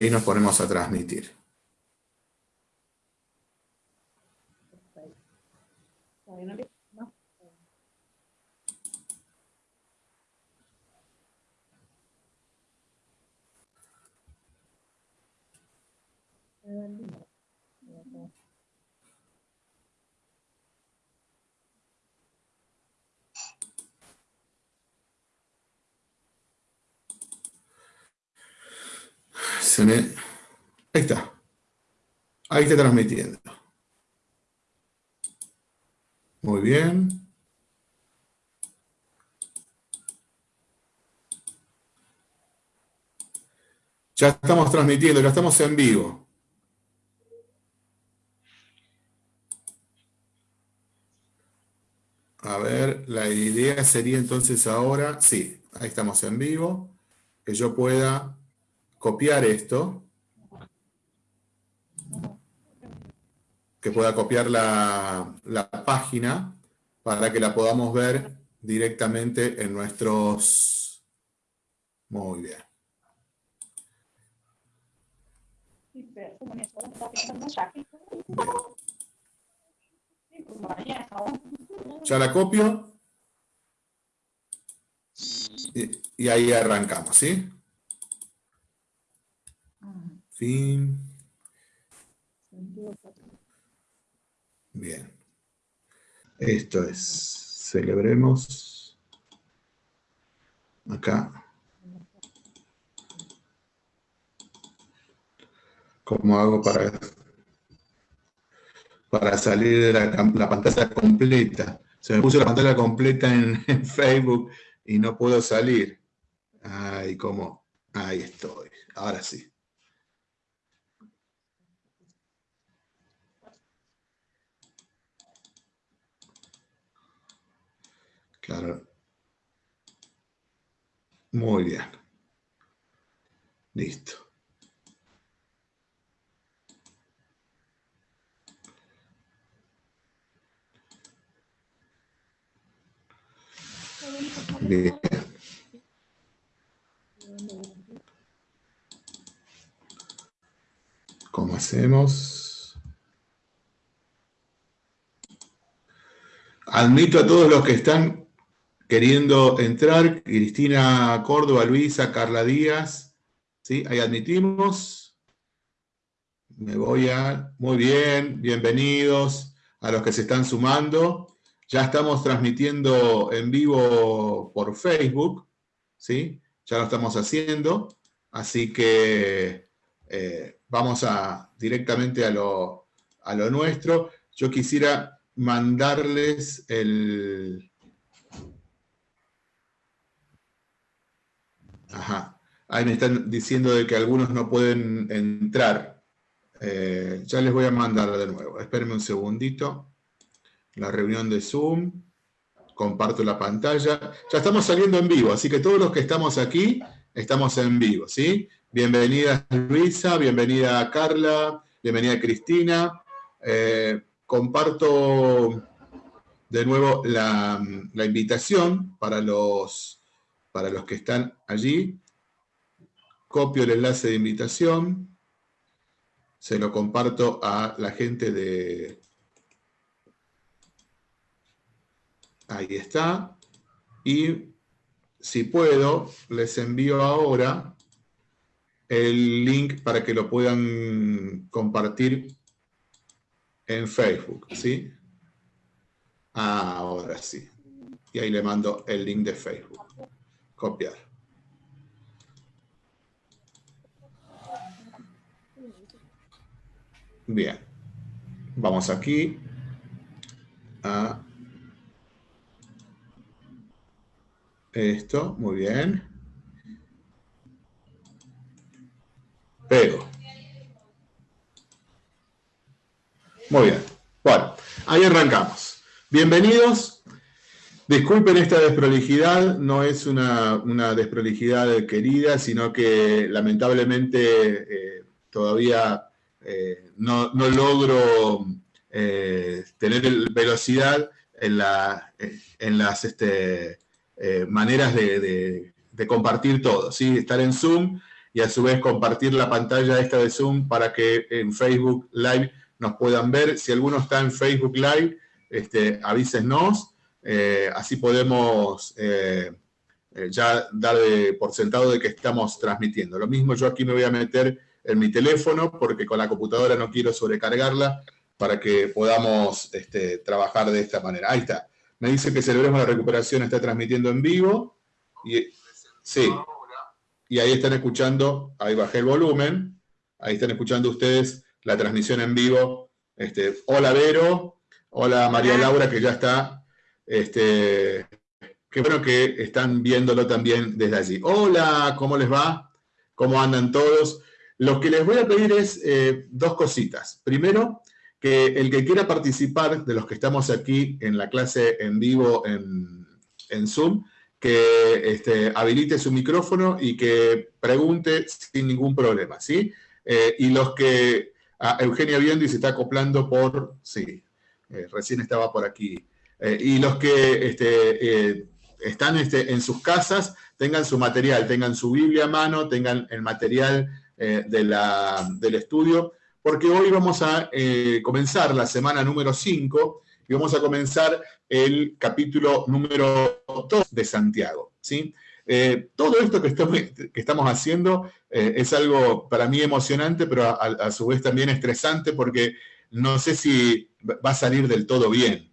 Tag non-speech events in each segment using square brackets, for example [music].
ahí nos ponemos a transmitir. Ahí está. Ahí está transmitiendo. Muy bien. Ya estamos transmitiendo, ya estamos en vivo. A ver, la idea sería entonces ahora, sí, ahí estamos en vivo, que yo pueda copiar esto, que pueda copiar la, página para que la podamos ver directamente en nuestros... Muy bien. Ya la copio. Y ahí arrancamos, ¿sí? Fin. Bien. Esto es, celebremos acá. ¿Cómo hago para, para salir de la, pantalla completa? Se me puso la pantalla completa [laughs] en, Facebook y no puedo salir. Ay, ¿cómo? Ahí estoy. Ahora sí. Claro. Muy bien. Listo. Bien. ¿Cómo hacemos? Admito a todos los que están queriendo entrar, Cristina Córdoba, Luisa, Carla Díaz, ¿sí? Ahí admitimos. Me voy a... Muy bien, bienvenidos a los que se están sumando. Ya estamos transmitiendo en vivo por Facebook, ¿sí? Ya lo estamos haciendo, así que eh, vamos a, directamente a lo, a lo nuestro. Yo quisiera mandarles el, Ajá. Ahí me están diciendo de que algunos no pueden entrar. Eh, ya les voy a mandar de nuevo. Espérenme un segundito. La reunión de Zoom. Comparto la pantalla. Ya estamos saliendo en vivo, así que todos los que estamos aquí, estamos en vivo, ¿sí? Bienvenida Luisa, bienvenida Carla, bienvenida Cristina. Eh, comparto de nuevo la, la invitación para los para los que están allí. Copio el enlace de invitación, se lo comparto a la gente de... Ahí está. Y si puedo, les envío ahora el link para que lo puedan compartir en Facebook, ¿sí? Ahora sí. Y ahí le mando el link de Facebook copiar. Bien. Vamos aquí a esto. Muy bien. Pego. Muy bien. Bueno, ahí arrancamos. Bienvenidos Disculpen esta desprolijidad, no es una, desprolijidad querida, sino que lamentablemente eh, todavía eh, no, logro eh, tener velocidad en, las este, maneras de, compartir todo. ¿sí? Estar en Zoom y a su vez compartir la pantalla esta de Zoom para que en Facebook Live nos puedan ver. Si alguno está en Facebook Live, este, avísenos, eh, así podemos eh, eh, ya dar por sentado de que estamos transmitiendo. Lo mismo yo aquí me voy a meter en mi teléfono porque con la computadora no quiero sobrecargarla para que podamos este, trabajar de esta manera. Ahí está. Me dice que Celebremos la Recuperación está transmitiendo en vivo. Y, sí. Y ahí están escuchando, ahí bajé el volumen, ahí están escuchando ustedes la transmisión en vivo. Este, hola Vero, hola María Laura, que ya está. Este, qué bueno que están viéndolo también desde allí. Hola, ¿cómo les va? ¿Cómo andan todos? Lo que les voy a pedir es eh, dos cositas. Primero, que el que quiera participar de los que estamos aquí en la clase en vivo en, Zoom, que este, habilite su micrófono y que pregunte sin ningún problema, ¿sí? Eh, y los que a Eugenia Biendi se está acoplando por, sí, eh, recién estaba por aquí. Eh, y los que este, están este, en sus casas tengan su material, tengan su Biblia a mano, tengan el material la, del estudio, porque hoy vamos a eh, comenzar la semana número 5 y vamos a comenzar el capítulo número 2 de Santiago. ¿sí? Eh, todo esto que estamos, haciendo eh, es algo para mí emocionante, pero a, su vez también estresante porque no sé si va a salir del todo bien.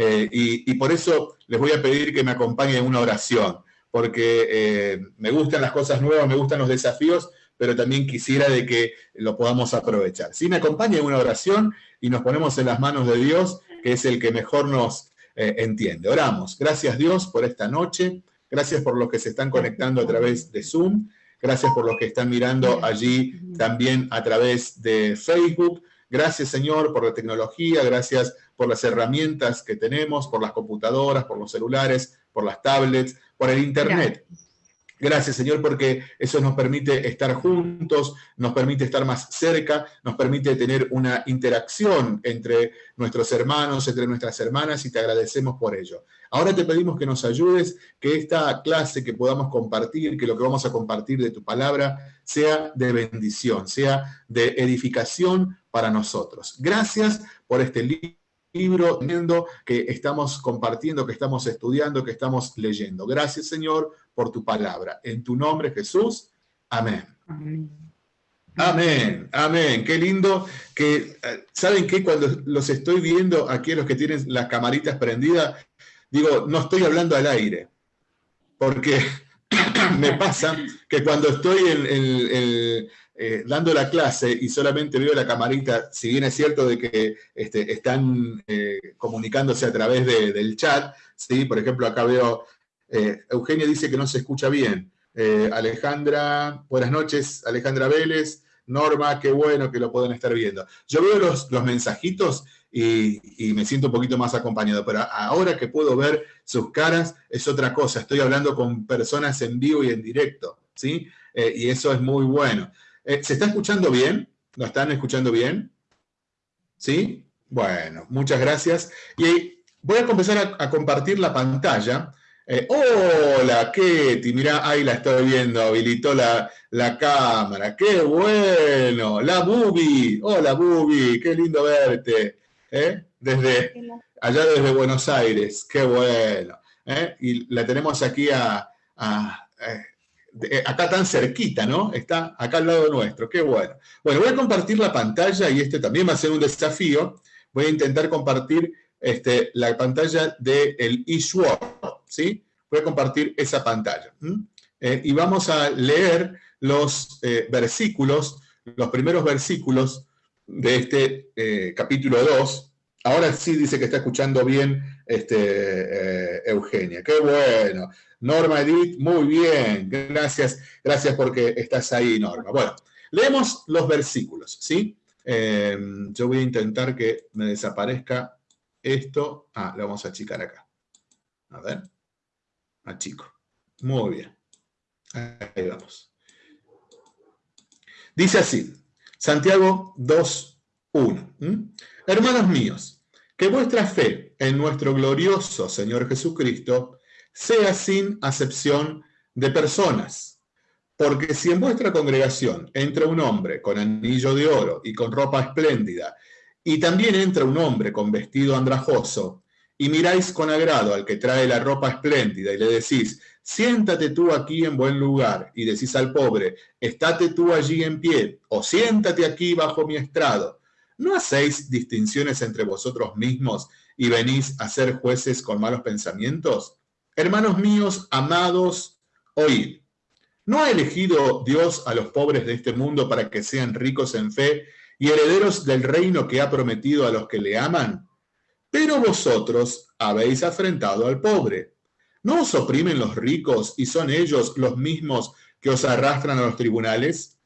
Y, y, por eso les voy a pedir que me acompañen en una oración, porque me gustan las cosas nuevas, me gustan los desafíos, pero también quisiera de que lo podamos aprovechar. Si me acompaña en una oración y nos ponemos en las manos de Dios, que es el que mejor nos eh, entiende. Oramos. Gracias Dios por esta noche. Gracias por los que se están conectando a través de Zoom. Gracias por los que están mirando allí también a través de Facebook. Gracias, Señor, por la tecnología. Gracias por las herramientas que tenemos, por las computadoras, por los celulares, por las tablets, por el Internet. Gracias, Señor, porque eso nos permite estar juntos, nos permite estar más cerca, nos permite tener una interacción entre nuestros hermanos, entre nuestras hermanas, y te agradecemos por ello. Ahora te pedimos que nos ayudes, que esta clase que podamos compartir, que lo que vamos a compartir de tu palabra, sea de bendición, sea de edificación para nosotros. Gracias por este libro que estamos compartiendo, que estamos estudiando, que estamos leyendo. Gracias, Señor, por tu palabra. En tu nombre, Jesús. Amén. Amén. Amén, Qué lindo que, eh, ¿saben qué? Cuando los estoy viendo aquí, los que tienen las camaritas prendidas, digo, no estoy hablando al aire, porque [coughs] me pasa que cuando estoy eh, dando la clase y solamente veo la camarita, si bien es cierto de que este, están eh, comunicándose a través del chat, ¿sí? por ejemplo, acá veo eh, Eugenia dice que no se escucha bien. Eh, Alejandra, buenas noches, Alejandra Vélez. Norma, qué bueno que lo pueden estar viendo. Yo veo los, los mensajitos y, me siento un poquito más acompañado, pero ahora que puedo ver sus caras es otra cosa. Estoy hablando con personas en vivo y en directo, ¿sí? Y eso es muy bueno. ¿Se está escuchando bien? ¿Lo están escuchando bien? ¿Sí? Bueno, muchas gracias. Y voy a comenzar a compartir la pantalla eh, hola, Ketty, mirá, ahí la estoy viendo, habilitó la, la cámara, qué bueno, la Bubi, hola Bubi, qué lindo verte, ¿eh? desde allá desde Buenos Aires, qué bueno, ¿eh? y la tenemos aquí a, acá tan cerquita, ¿no? Está acá al lado nuestro, qué bueno. Bueno, voy a compartir la pantalla y este también va a ser un desafío, voy a intentar compartir este, la pantalla del de ¿sí? Voy a compartir esa pantalla. Eh, y vamos a leer los eh, versículos, los primeros versículos de este eh, capítulo 2. Ahora sí dice que está escuchando bien este, Eugenia. ¡Qué bueno! Norma Edith, muy bien. Gracias, gracias porque estás ahí, Norma. Bueno, leemos los versículos, ¿sí? yo voy a intentar que me desaparezca esto, ah, lo vamos a achicar acá. A ver, achico. Muy bien. Ahí vamos. Dice así, Santiago 2, 1. Hermanos míos, que vuestra fe en nuestro glorioso Señor Jesucristo sea sin acepción de personas, Porque si en vuestra congregación entra un hombre con anillo de oro y con ropa espléndida, y también entra un hombre con vestido andrajoso, y miráis con agrado al que trae la ropa espléndida y le decís, siéntate tú aquí en buen lugar, y decís al pobre, estate tú allí en pie, o siéntate aquí bajo mi estrado, ¿no hacéis distinciones entre vosotros mismos y venís a ser jueces con malos pensamientos? Hermanos míos, amados, oíd. ¿No ha elegido Dios a los pobres de este mundo para que sean ricos en fe y herederos del reino que ha prometido a los que le aman? Pero vosotros habéis afrentado al pobre. ¿No os oprimen los ricos y son ellos los mismos que os arrastran a los tribunales?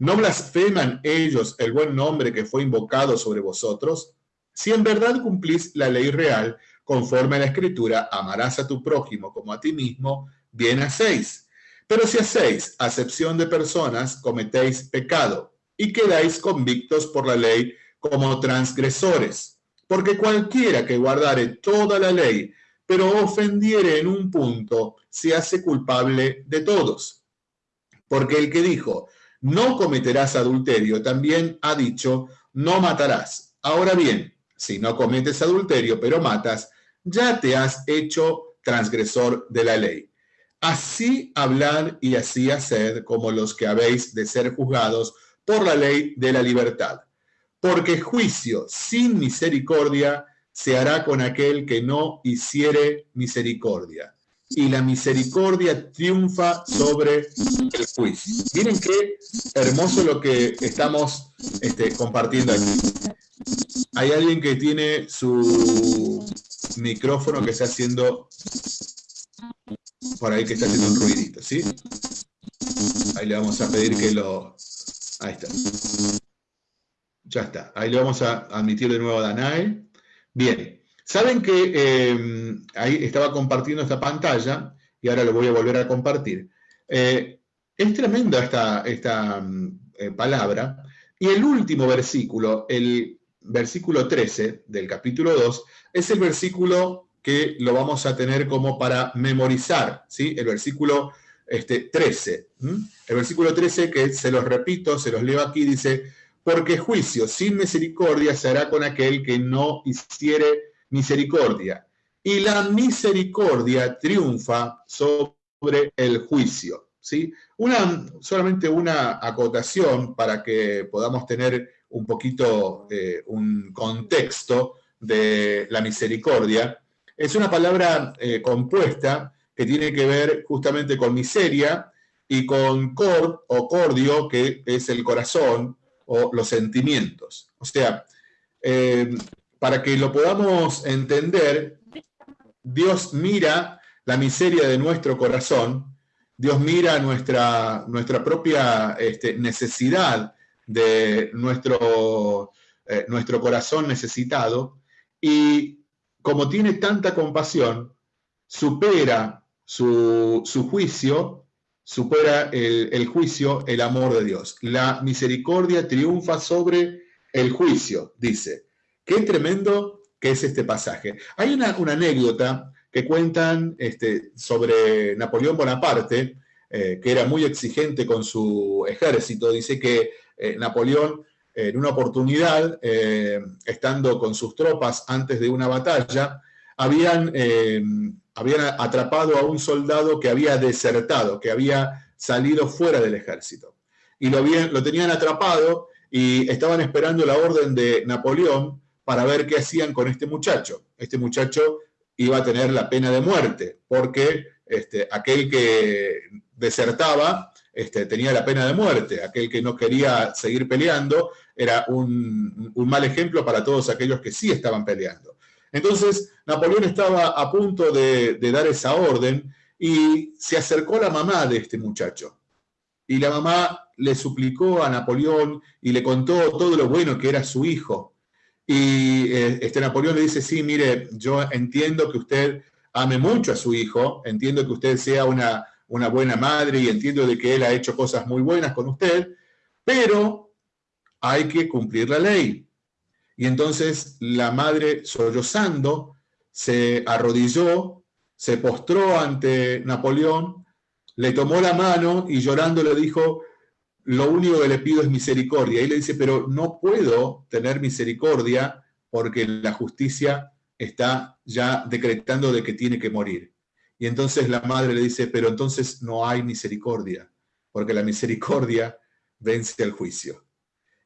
¿No blasfeman ellos el buen nombre que fue invocado sobre vosotros? Si en verdad cumplís la ley real, conforme a la escritura, amarás a tu prójimo como a ti mismo, bien hacéis. Pero si hacéis acepción de personas, cometéis pecado y quedáis convictos por la ley como transgresores. Porque cualquiera que guardare toda la ley, pero ofendiere en un punto, se hace culpable de todos. Porque el que dijo, no cometerás adulterio, también ha dicho, no matarás. Ahora bien, si no cometes adulterio, pero matas, ya te has hecho transgresor de la ley. Así hablar y así hacer como los que habéis de ser juzgados por la ley de la libertad porque juicio sin misericordia se hará con aquel que no hiciere misericordia. Y la misericordia triunfa sobre el juicio. Miren qué hermoso lo que estamos este, compartiendo aquí. Hay alguien que tiene su micrófono que está haciendo por ahí que está haciendo un ruidito, ¿sí? Ahí le vamos a pedir que lo... Ahí está. Ya está. Ahí le vamos a admitir de nuevo a Danae. Bien. Saben que eh, ahí estaba compartiendo esta pantalla y ahora lo voy a volver a compartir. Eh, es tremenda esta, esta eh, palabra. Y el último versículo, el versículo 13 del capítulo 2, es el versículo que lo vamos a tener como para memorizar, ¿sí? El versículo este, 13. El versículo 13, que se los repito, se los leo aquí, dice, porque juicio sin misericordia se hará con aquel que no hiciere misericordia. Y la misericordia triunfa sobre el juicio. ¿sí? Una, solamente una acotación para que podamos tener un poquito eh, un contexto de la misericordia. Es una palabra eh, compuesta que tiene que ver justamente con miseria y con cor o cordio, que es el corazón, o los sentimientos. O sea, eh, para que lo podamos entender, Dios mira la miseria de nuestro corazón, Dios mira nuestra, nuestra propia este, necesidad de nuestro, eh, nuestro corazón necesitado y como tiene tanta compasión, supera su, su juicio supera el, juicio el amor de Dios. La misericordia triunfa sobre el juicio, dice. Qué tremendo que es este pasaje. Hay una, anécdota que cuentan este, sobre Napoleón Bonaparte, eh, que era muy exigente con su ejército. Dice que eh, Napoleón, en una oportunidad, eh, estando con sus tropas antes de una batalla, habían atrapado a un soldado que había desertado, que había salido fuera del ejército. Y lo tenían atrapado y estaban esperando la orden de Napoleón para ver qué hacían con este muchacho. Este muchacho iba a tener la pena de muerte, porque este, aquel que desertaba este, tenía la pena de muerte, aquel que no quería seguir peleando era un, un mal ejemplo para todos aquellos que sí estaban peleando. Entonces, Napoleón estaba a punto de, dar esa orden y se acercó la mamá de este muchacho. Y la mamá le suplicó a Napoleón y le contó todo lo bueno que era su hijo. Y eh, este Napoleón le dice, sí, mire, yo entiendo que usted ame mucho a su hijo, entiendo que usted sea una, una buena madre y entiendo de que él ha hecho cosas muy buenas con usted, pero hay que cumplir la ley. Y entonces la madre, sollozando, se arrodilló, se postró ante Napoleón, le tomó la mano y llorando le dijo, lo único que le pido es misericordia. Y le dice, pero no puedo tener misericordia porque la justicia está ya decretando de que tiene que morir. Y entonces la madre le dice, pero entonces no hay misericordia, porque la misericordia vence el juicio.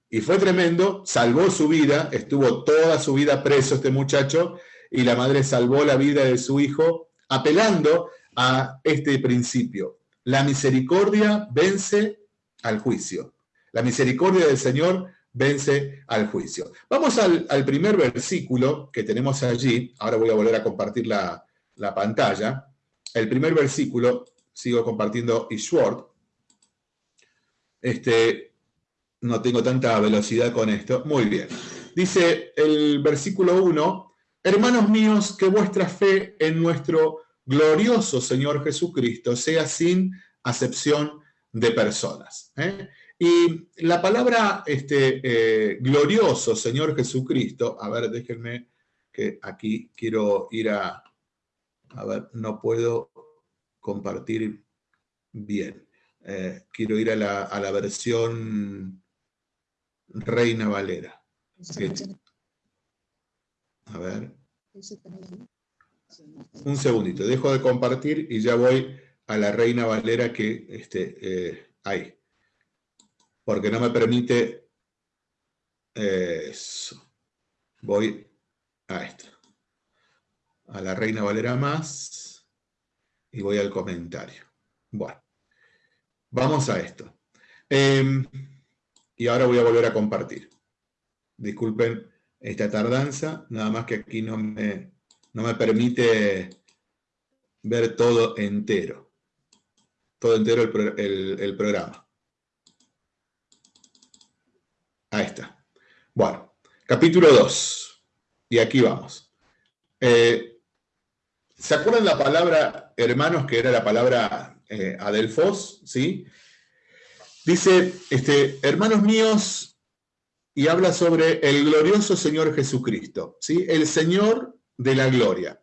Y fue tremendo, salvó su vida, estuvo toda su vida preso este muchacho, y la madre salvó la vida de su hijo, apelando a este principio. La misericordia vence al juicio. La misericordia del Señor vence al juicio. Vamos al, primer versículo que tenemos allí. Ahora voy a volver a compartir la, pantalla. El primer versículo, sigo compartiendo Ishword. Este, no tengo tanta velocidad con esto. Muy bien. Dice el versículo 1, Hermanos míos, que vuestra fe en nuestro glorioso Señor Jesucristo sea sin acepción de personas. ¿eh? Y la palabra este, eh, glorioso Señor Jesucristo, a ver, déjenme que aquí quiero ir a, a ver, no puedo compartir bien. Eh, quiero ir a la, a la versión Reina Valera. A ver. Un segundito, dejo de compartir y ya voy a la Reina Valera que este, eh, hay. Porque no me permite eso. Voy a esto. A la Reina Valera más y voy al comentario. Bueno, vamos a esto. Em, y ahora voy a volver a compartir. Disculpen esta tardanza, nada más que aquí no me, no me permite ver todo entero. Todo entero el, programa. Ahí está. Bueno, capítulo 2. Y aquí vamos. Eh, ¿Se acuerdan la palabra hermanos, que era la palabra eh, adelfos? ¿Sí? Dice, este, hermanos míos, y habla sobre el glorioso Señor Jesucristo, ¿sí? el Señor de la gloria.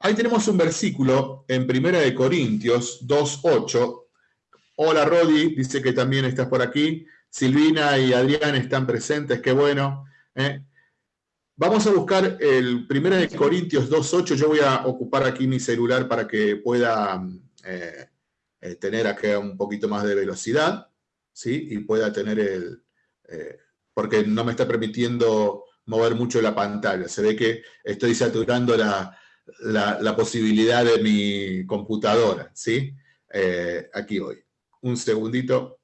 Ahí tenemos un versículo en Primera de Corintios 2.8. Hola Rodi, dice que también estás por aquí. Silvina y Adrián están presentes, qué bueno. ¿eh? Vamos a buscar el Primera de Corintios 2.8. Yo voy a ocupar aquí mi celular para que pueda eh, eh, tener acá un poquito más de velocidad. ¿sí? y pueda tener el... Porque no me está permitiendo mover mucho la pantalla. Se ve que estoy saturando la, posibilidad de mi computadora. ¿sí? Aquí voy. Un segundito.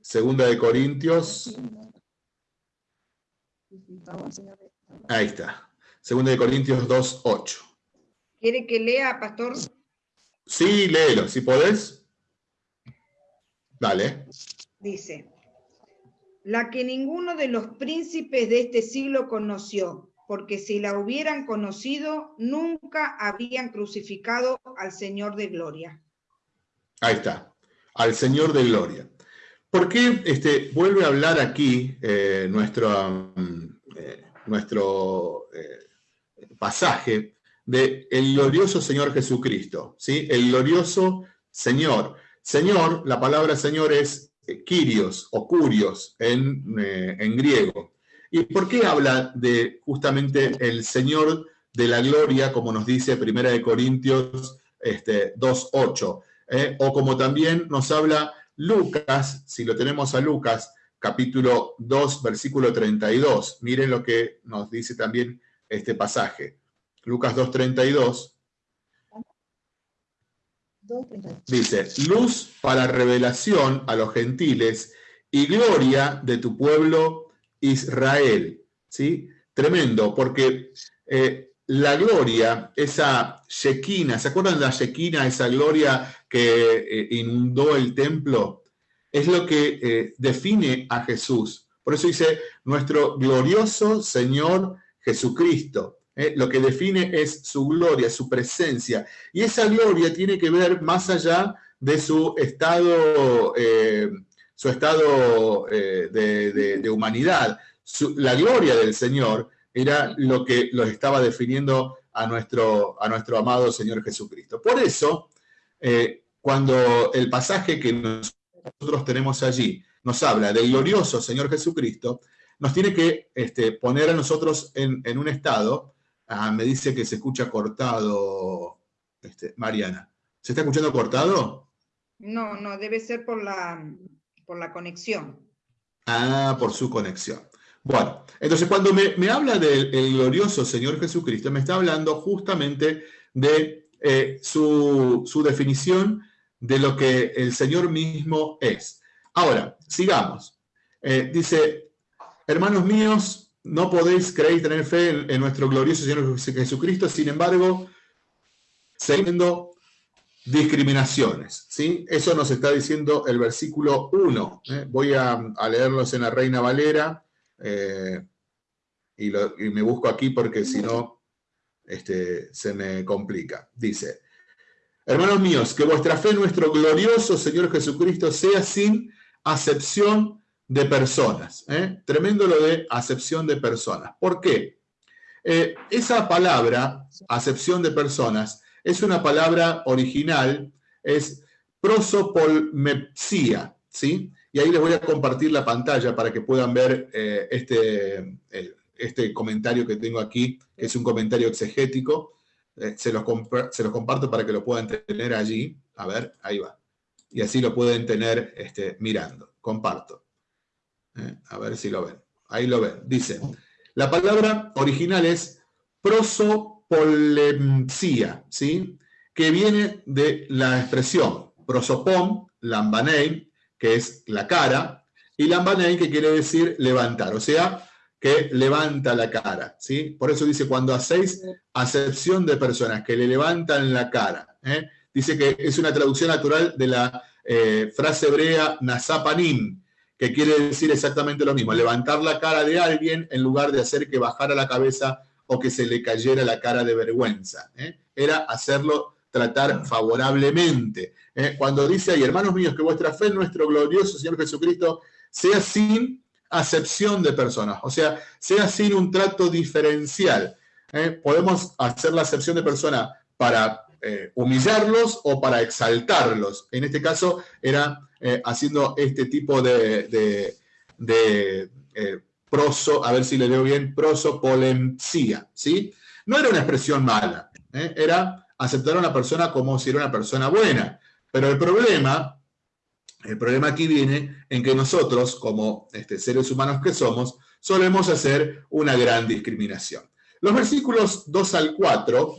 Segunda de Corintios. Ahí está. Segunda de Corintios 2.8. ¿Quiere que lea, pastor? Sí, léelo, si podés. Dale. Dice, la que ninguno de los príncipes de este siglo conoció, porque si la hubieran conocido, nunca habrían crucificado al Señor de Gloria. Ahí está, al Señor de Gloria. ¿Por qué este, vuelve a hablar aquí eh, nuestro, mm, eh, nuestro eh, pasaje de el glorioso Señor Jesucristo? ¿sí? El glorioso Señor. Señor, la palabra Señor es Kyrios o Curios en, en griego. ¿Y por qué habla de justamente el Señor de la gloria, como nos dice Primera de Corintios este, 2.8? Eh? O como también nos habla Lucas, si lo tenemos a Lucas, capítulo 2, versículo 32. Miren lo que nos dice también este pasaje. Lucas 2.32 Dice, luz para revelación a los gentiles y gloria de tu pueblo Israel. ¿Sí? Tremendo, porque eh, la gloria, esa Shekinah, ¿se acuerdan de la Shekinah, esa gloria que eh, inundó el templo? Es lo que eh, define a Jesús. Por eso dice, nuestro glorioso Señor Jesucristo. ¿eh? lo que define es su gloria, su presencia. Y esa gloria tiene que ver más allá de su estado, su estado de, humanidad. la gloria del Señor era lo que lo estaba definiendo a nuestro, a nuestro amado Señor Jesucristo. Por eso, cuando el pasaje que nosotros tenemos allí nos habla del glorioso Señor Jesucristo, nos tiene que este, poner a nosotros en, un estado, ah, me dice que se escucha cortado, este, Mariana. ¿Se está escuchando cortado? No, no, debe ser por la, por la conexión. Ah, por su conexión. Bueno, entonces cuando me, habla del glorioso Señor Jesucristo, me está hablando justamente de eh, su, definición de lo que el Señor mismo es. Ahora, sigamos. Eh, dice, hermanos míos, no podéis creer y tener fe en, nuestro glorioso Señor Jesucristo, sin embargo, siendo discriminaciones. ¿sí? Eso nos está diciendo el versículo 1. ¿eh? Voy a, leerlos en la Reina Valera eh, y, me busco aquí porque si no este, se me complica. Dice, hermanos míos, que vuestra fe nuestro glorioso Señor Jesucristo sea sin acepción de personas. ¿eh? Tremendo lo de acepción de personas. ¿Por qué? Eh, esa palabra, acepción de personas, es una palabra original, es prosopolmepsia, ¿sí? Y ahí les voy a compartir la pantalla para que puedan ver eh, este, este comentario que tengo aquí, que es un comentario exegético. Eh, se, los se, los comparto para que lo puedan tener allí. A ver, ahí va. Y así lo pueden tener este, mirando. Comparto. Eh, a ver si lo ven. Ahí lo ven. Dice, la palabra original es prosopolemsia, ¿sí? Que viene de la expresión prosopon, lambanein, que es la cara, y lambanein, que quiere decir levantar, o sea, que levanta la cara, ¿sí? Por eso dice, cuando hacéis acepción de personas que le levantan la cara, ¿eh? dice que es una traducción natural de la eh, frase hebrea nasapanim, que quiere decir exactamente lo mismo, levantar la cara de alguien en lugar de hacer que bajara la cabeza o que se le cayera la cara de vergüenza. ¿eh? Era hacerlo tratar favorablemente. ¿Eh? Cuando dice ahí, hermanos míos, que vuestra fe en nuestro glorioso Señor Jesucristo sea sin acepción de personas, o sea, sea sin un trato diferencial. ¿eh? Podemos hacer la acepción de personas para eh, humillarlos o para exaltarlos. En este caso era haciendo este tipo de, de, proso, a ver si le leo bien, prosopolencia, ¿sí? No era una expresión mala, era aceptar a una persona como si era una persona buena. Pero el problema, el problema aquí viene en que nosotros, como este, seres humanos que somos, solemos hacer una gran discriminación. Los versículos 2 al 4,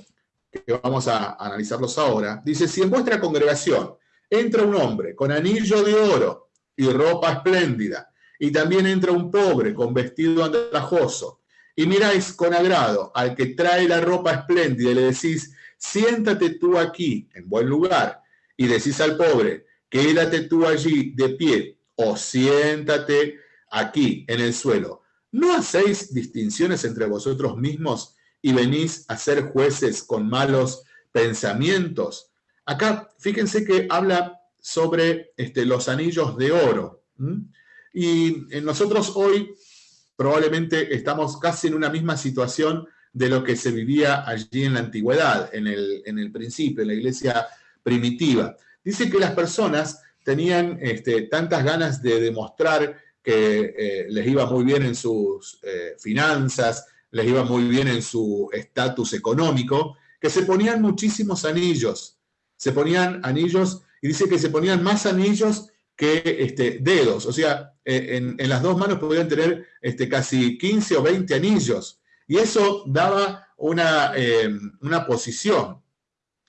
que vamos a analizarlos ahora, dice, si en vuestra congregación entra un hombre con anillo de oro y ropa espléndida, y también entra un pobre con vestido andrajoso, y miráis con agrado al que trae la ropa espléndida y le decís, siéntate tú aquí, en buen lugar, y decís al pobre, quédate tú allí de pie, o siéntate aquí, en el suelo. ¿No hacéis distinciones entre vosotros mismos y venís a ser jueces con malos pensamientos? Acá, fíjense que habla sobre este, los anillos de oro. Y nosotros hoy probablemente estamos casi en una misma situación de lo que se vivía allí en la antigüedad, en el, principio, en la iglesia primitiva. Dice que las personas tenían este, tantas ganas de demostrar que eh, les iba muy bien en sus eh, finanzas, les iba muy bien en su estatus económico, que se ponían muchísimos anillos. Se ponían anillos, y dice que se ponían más anillos que este, dedos. O sea, eh, en, las dos manos podían tener este, casi 15 o 20 anillos. Y eso daba eh, una, posición.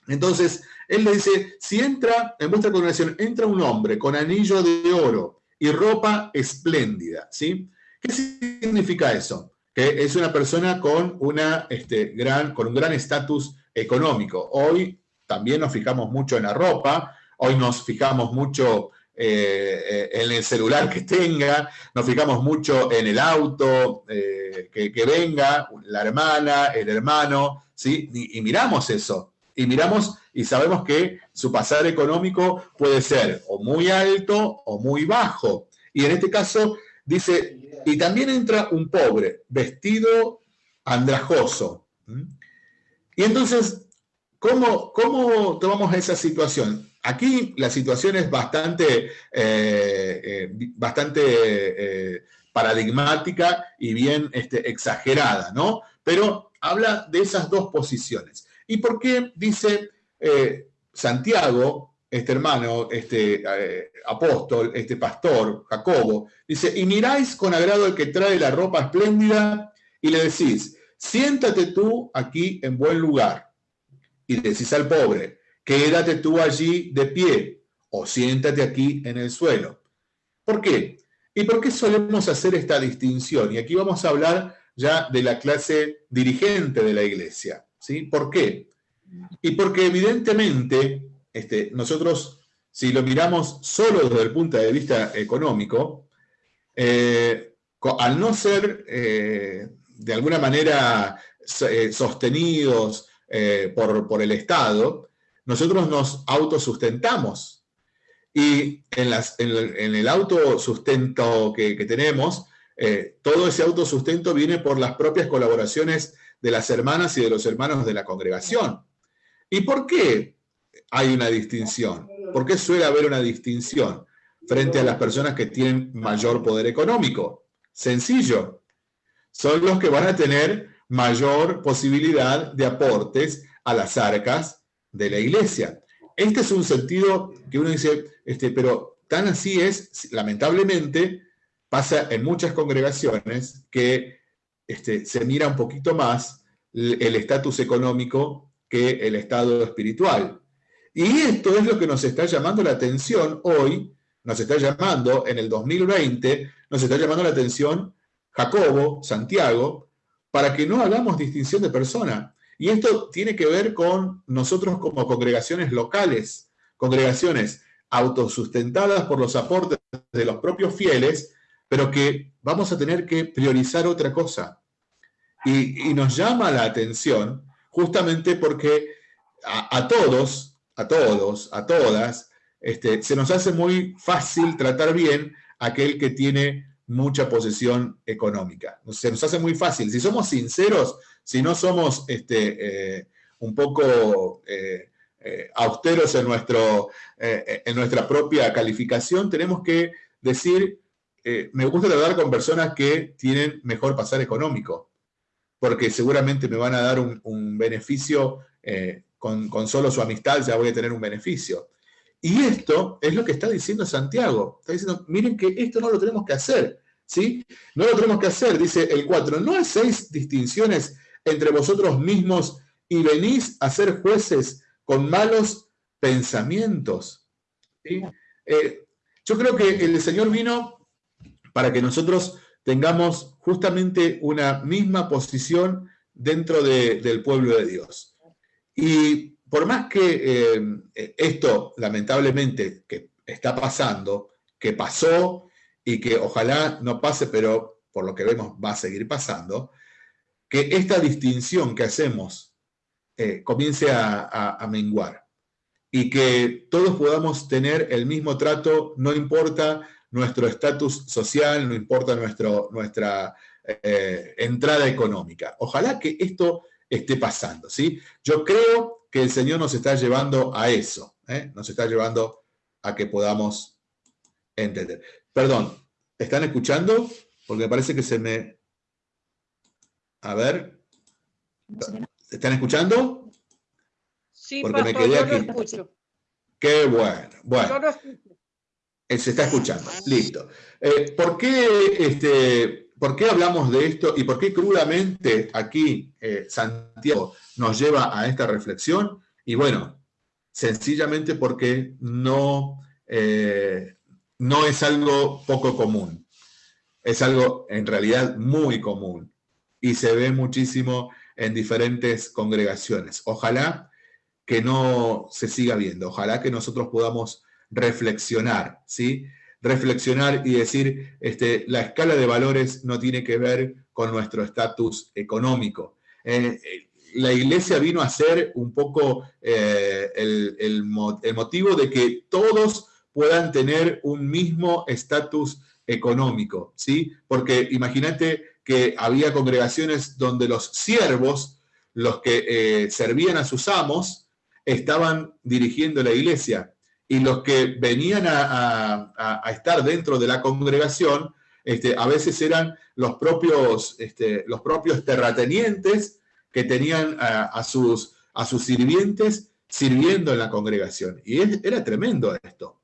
Entonces, él le dice, si entra, en vuestra congregación, entra un hombre con anillo de oro y ropa espléndida, ¿sí? ¿Qué significa eso? Que es una persona con, una, este, gran, con un gran estatus económico. Hoy también nos fijamos mucho en la ropa, hoy nos fijamos mucho eh, en el celular que tenga, nos fijamos mucho en el auto eh, que, venga, la hermana, el hermano, ¿sí? Y, miramos eso, y miramos y sabemos que su pasar económico puede ser o muy alto o muy bajo. Y en este caso dice, y también entra un pobre, vestido andrajoso. Y entonces, ¿cómo, cómo tomamos esa situación? aquí la situación es bastante, eh, bastante paradigmática y bien este, exagerada, ¿no? Pero habla de esas dos posiciones. ¿Y por qué dice Santiago, este hermano, este eh, apóstol, este pastor, Jacobo, dice, y miráis con agrado el que trae la ropa espléndida y le decís, siéntate tú aquí en buen lugar. Y decís al pobre, quédate tú allí de pie o siéntate aquí en el suelo. ¿Por qué? ¿Y por qué solemos hacer esta distinción? Y aquí vamos a hablar ya de la clase dirigente de la iglesia. ¿Sí? ¿Por qué? Y porque evidentemente este, nosotros, si lo miramos solo desde el punto de vista económico, eh, al no ser eh, de alguna manera eh, sostenidos por, el Estado, nosotros nos autosustentamos. Y en, el, autosustento que, que tenemos, todo ese autosustento viene por las propias colaboraciones de las hermanas y de los hermanos de la congregación. ¿Y por qué? hay una distinción. ¿Por qué suele haber una distinción frente a las personas que tienen mayor poder económico? Sencillo. Son los que van a tener mayor posibilidad de aportes a las arcas de la iglesia. Este es un sentido que uno dice, este, pero tan así es, lamentablemente, pasa en muchas congregaciones que este, se mira un poquito más el estatus económico que el estado espiritual. Y esto es lo que nos está llamando la atención hoy, nos está llamando en el 2020, nos está llamando la atención Jacobo, Santiago, para que no hagamos distinción de persona. Y esto tiene que ver con nosotros como congregaciones locales, congregaciones autosustentadas por los aportes de los propios fieles, pero que vamos a tener que priorizar otra cosa. Y, nos llama la atención justamente porque a todos a todos, a todas, este, se nos hace muy fácil tratar bien a aquel que tiene mucha posesión económica. Se nos hace muy fácil. Si somos sinceros, si no somos este, eh, un poco eh, eh, austeros en, nuestro, en nuestra propia calificación, tenemos que decir, me gusta tratar con personas que tienen mejor pasar económico, porque seguramente me van a dar un, un beneficio con, solo su amistad ya voy a tener un beneficio. Y esto es lo que está diciendo Santiago. Está diciendo, miren que esto no lo tenemos que hacer, ¿sí? No lo tenemos que hacer, dice el 4. No hacéis distinciones entre vosotros mismos y venís a ser jueces con malos pensamientos. Eh, yo creo que el Señor vino para que nosotros tengamos justamente una misma posición dentro del pueblo de Dios. Y por más que eh, esto, lamentablemente, que está pasando, que pasó y que ojalá no pase, pero por lo que vemos va a seguir pasando, que esta distinción que hacemos eh, comience a, menguar y que todos podamos tener el mismo trato, no importa nuestro estatus social, no importa nuestro, nuestra eh, entrada económica. Ojalá que esto esté pasando. ¿sí? Yo creo que el Señor nos está llevando a eso, ¿eh? nos está llevando a que podamos entender. Perdón, ¿están escuchando? Porque me parece que se me... A ver. ¿Están escuchando? Sí, Porque me quedé aquí. escucho. Qué bueno. Bueno. Eh, se está escuchando. Listo. Eh, ¿Por qué este, ¿Por qué hablamos de esto y por qué crudamente aquí eh, Santiago nos lleva a esta reflexión? Y bueno, sencillamente porque no, eh, no es algo poco común. Es algo en realidad muy común y se ve muchísimo en diferentes congregaciones. Ojalá que no se siga viendo, ojalá que nosotros podamos reflexionar, ¿sí? reflexionar y decir, este, la escala de valores no tiene que ver con nuestro estatus económico. Eh, eh, la iglesia vino a ser un poco eh, el, motivo de que todos puedan tener un mismo estatus económico, ¿sí? Porque imagínate que había congregaciones donde los siervos, los que servían a sus amos, estaban dirigiendo la iglesia y los que venían a, estar dentro de la congregación, este, a veces eran los propios, este, los propios terratenientes que tenían a, sus, a sus sirvientes sirviendo en la congregación. Y era tremendo esto.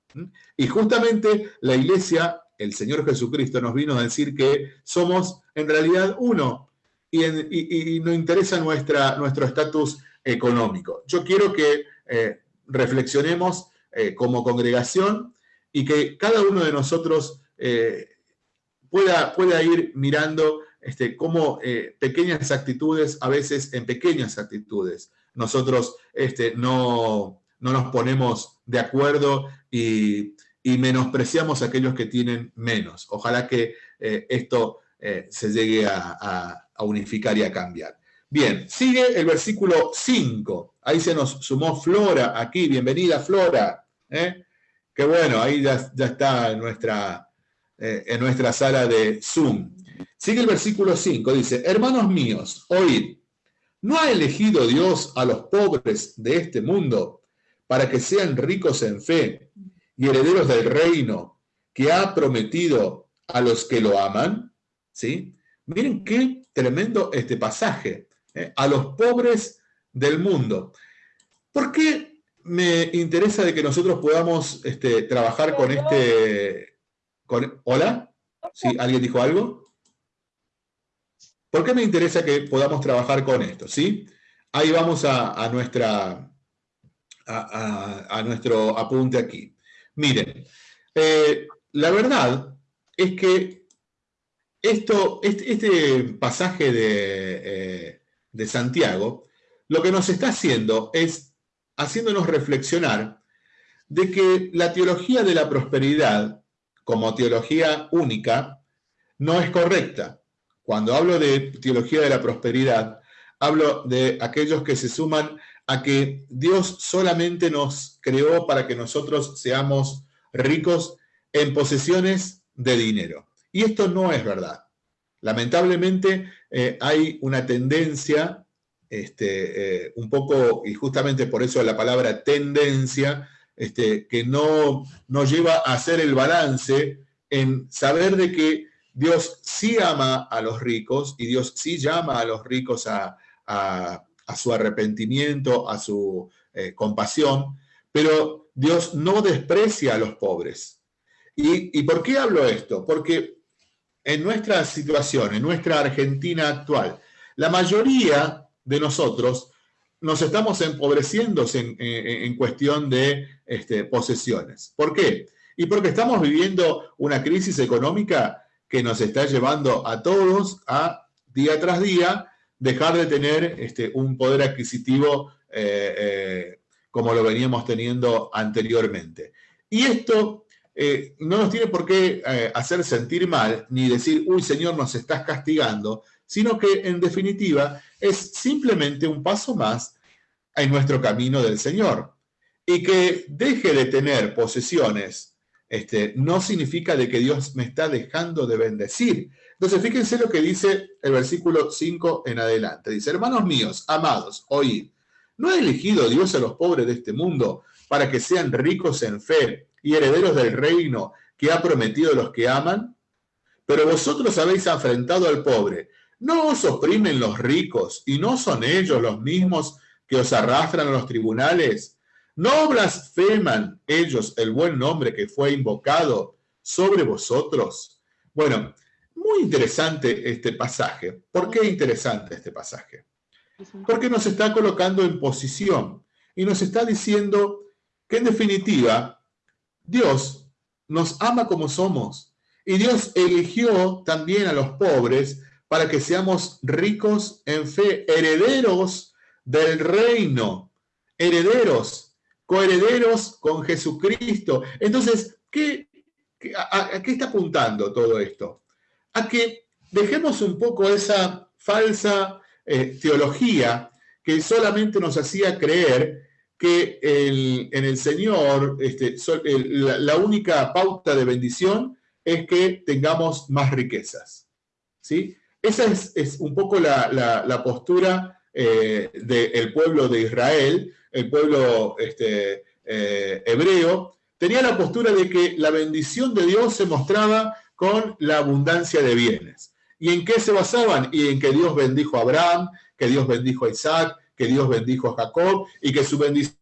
Y justamente la iglesia, el Señor Jesucristo nos vino a decir que somos en realidad uno y, nos interesa nuestra, nuestro estatus económico. Yo quiero que eh, reflexionemos eh, como congregación y que cada uno de nosotros eh, pueda, pueda, ir mirando este, cómo eh, pequeñas actitudes, a veces en pequeñas actitudes, nosotros este, no, nos ponemos de acuerdo y, menospreciamos a aquellos que tienen menos. Ojalá que esto se llegue a, a unificar y a cambiar. Bien, sigue el versículo 5. Ahí se nos sumó Flora aquí. Bienvenida, Flora. ¿Eh? Que bueno, ahí ya, está en nuestra, eh, en nuestra sala de Zoom. Sigue el versículo 5, dice, hermanos míos, oíd, ¿no ha elegido Dios a los pobres de este mundo para que sean ricos en fe y herederos del reino que ha prometido a los que lo aman? ¿Sí? Miren qué tremendo este pasaje, ¿eh? a los pobres del mundo. ¿Por qué me interesa de que nosotros podamos este, trabajar con este... Con, ¿Hola? ¿Sí? ¿Alguien dijo algo? ¿Por qué me interesa que podamos trabajar con esto? ¿sí? Ahí vamos a, nuestra, a, nuestro apunte aquí. Miren, eh, la verdad es que esto, este, este pasaje de, eh, de Santiago lo que nos está haciendo es haciéndonos reflexionar de que la teología de la prosperidad, como teología única, no es correcta. Cuando hablo de teología de la prosperidad, hablo de aquellos que se suman a que Dios solamente nos creó para que nosotros seamos ricos en posesiones de dinero. Y esto no es verdad. Lamentablemente eh, hay una tendencia este, eh, un poco, y justamente por eso la palabra tendencia, este, que no nos lleva a hacer el balance en saber de que Dios sí ama a los ricos y Dios sí llama a los ricos a, su arrepentimiento, a su eh, compasión, pero Dios no desprecia a los pobres. ¿Y, ¿Y por qué hablo esto? Porque en nuestra situación, en nuestra Argentina actual, la mayoría de nosotros nos estamos empobreciendo en, cuestión de este, posesiones. ¿Por qué? Y porque estamos viviendo una crisis económica que nos está llevando a todos a, día tras día, dejar de tener este, un poder adquisitivo eh, eh, como lo veníamos teniendo anteriormente. Y esto eh, no nos tiene por qué hacer sentir mal, ni decir, uy, Señor, nos estás castigando, sino que en definitiva es simplemente un paso más en nuestro camino del Señor. Y que deje de tener posesiones este, no significa de que Dios me está dejando de bendecir. Entonces, fíjense lo que dice el versículo 5 en adelante. Dice, hermanos míos, amados, oíd, ¿no ha elegido Dios a los pobres de este mundo para que sean ricos en fe y herederos del reino que ha prometido a los que aman? Pero vosotros habéis afrentado al pobre ¿No os oprimen los ricos y no son ellos los mismos que os arrastran a los tribunales? ¿No blasfeman ellos el buen nombre que fue invocado sobre vosotros? Bueno, muy interesante este pasaje. ¿Por qué interesante este pasaje? Porque nos está colocando en posición y nos está diciendo que en definitiva Dios nos ama como somos y Dios eligió también a los pobres para que seamos ricos en fe, herederos del reino, herederos, coherederos con Jesucristo. Entonces, ¿qué, a, qué está apuntando todo esto? A que dejemos un poco esa falsa eh, teología que solamente nos hacía creer que en el Señor este, la, única pauta de bendición es que tengamos más riquezas. ¿sí? Esa es, un poco la, postura eh, del pueblo de Israel, el pueblo este, eh, hebreo, tenía la postura de que la bendición de Dios se mostraba con la abundancia de bienes. ¿Y en qué se basaban? Y en que Dios bendijo a Abraham, que Dios bendijo a Isaac, que Dios bendijo a Jacob y que su bendición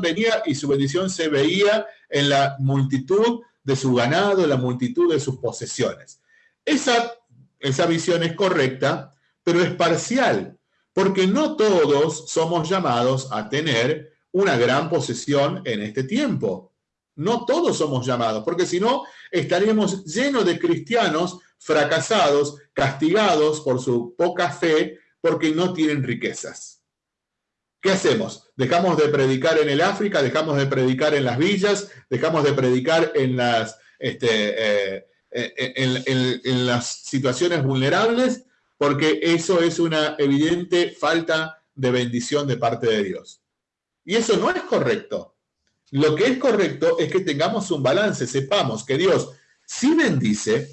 venía y su bendición se veía en la multitud de su ganado, en la multitud de sus posesiones. Esa, esa visión es correcta, pero es parcial, porque no todos somos llamados a tener una gran posesión en este tiempo. No todos somos llamados, porque si no, estaríamos llenos de cristianos fracasados, castigados por su poca fe, porque no tienen riquezas. ¿Qué hacemos? Dejamos de predicar en el África, dejamos de predicar en las villas, dejamos de predicar en las, este, eh, eh, en, las situaciones vulnerables, porque eso es una evidente falta de bendición de parte de Dios. Y eso no es correcto. Lo que es correcto es que tengamos un balance, sepamos que Dios sí bendice,